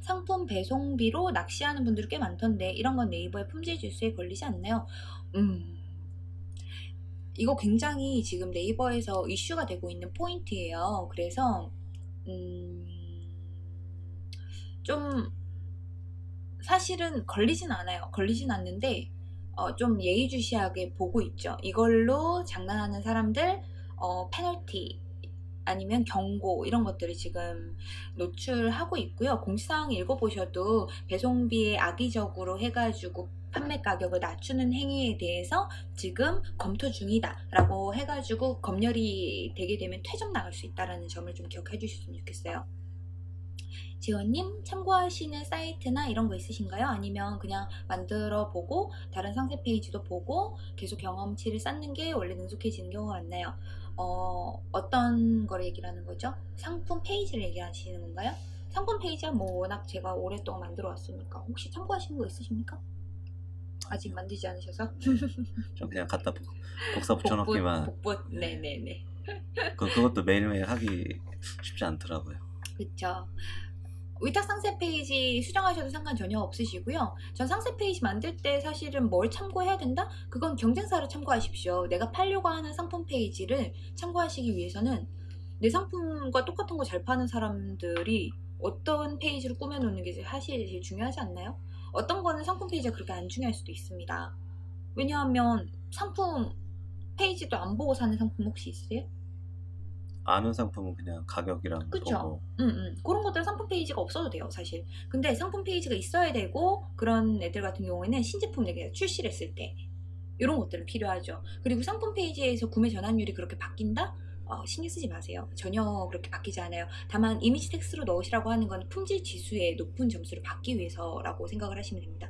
상품 배송비로 낚시하는 분들이 꽤 많던데 이런 건 네이버의 품질 지수에 걸리지 않나요? 음, 이거 굉장히 지금 네이버에서 이슈가 되고 있는 포인트예요. 그래서 음, 좀 사실은 걸리진 않아요. 걸리진 않는데 어, 좀 예의주시하게 보고 있죠. 이걸로 장난하는 사람들 어, 페널티 아니면 경고 이런 것들을 지금 노출하고 있고요. 공지사항 읽어보셔도 배송비에 악의적으로 해가지고 판매 가격을 낮추는 행위에 대해서 지금 검토 중이다 라고 해가지고 검열이 되게 되면 퇴점 나갈 수 있다는 점을 좀 기억해 주셨으면 좋겠어요. 지원님 참고하시는 사이트나 이런 거 있으신가요? 아니면 그냥 만들어 보고 다른 상세 페이지도 보고 계속 경험치를 쌓는 게 원래 능숙해지는 경우가 많나요? 어, 어떤 거를 얘기를 하는 거죠? 상품 페이지를 얘기하시는 건가요? 상품 페이지야 뭐 워낙 제가 오랫동안 만들어 왔으니까 혹시 참고하시는 거 있으십니까? 아직 만들지 않으셔서? 좀 그냥 갖다 복- 복사 붙여넣기만 복붙 네네네 그, 그것도 매일매일 하기 쉽지 않더라고요 그쵸 위탁 상세 페이지 수정하셔도 상관 전혀 없으시고요. 전 상세 페이지 만들 때 사실은 뭘 참고해야 된다? 그건 경쟁사를 참고하십시오. 내가 팔려고 하는 상품 페이지를 참고하시기 위해서는 내 상품과 똑같은 거 잘 파는 사람들이 어떤 페이지를 꾸며놓는 게 사실 제일 중요하지 않나요? 어떤 거는 상품 페이지가 그렇게 안 중요할 수도 있습니다. 왜냐하면 상품 페이지도 안 보고 사는 상품 혹시 있으세요? 아는 상품은 그냥 가격이랑 그쵸. 보고 음, 음. 그런 상품 페이지가 없어도 돼요, 사실. 근데 상품 페이지가 있어야 되고, 그런 애들 같은 경우에는 신제품 내가 출시를 했을 때, 이런 것들은 필요하죠. 그리고 상품 페이지에서 구매 전환율이 그렇게 바뀐다? 어, 신경 쓰지 마세요. 전혀 그렇게 바뀌지 않아요. 다만 이미지 텍스트로 넣으시라고 하는 건 품질 지수의 높은 점수를 받기 위해서라고 생각을 하시면 됩니다.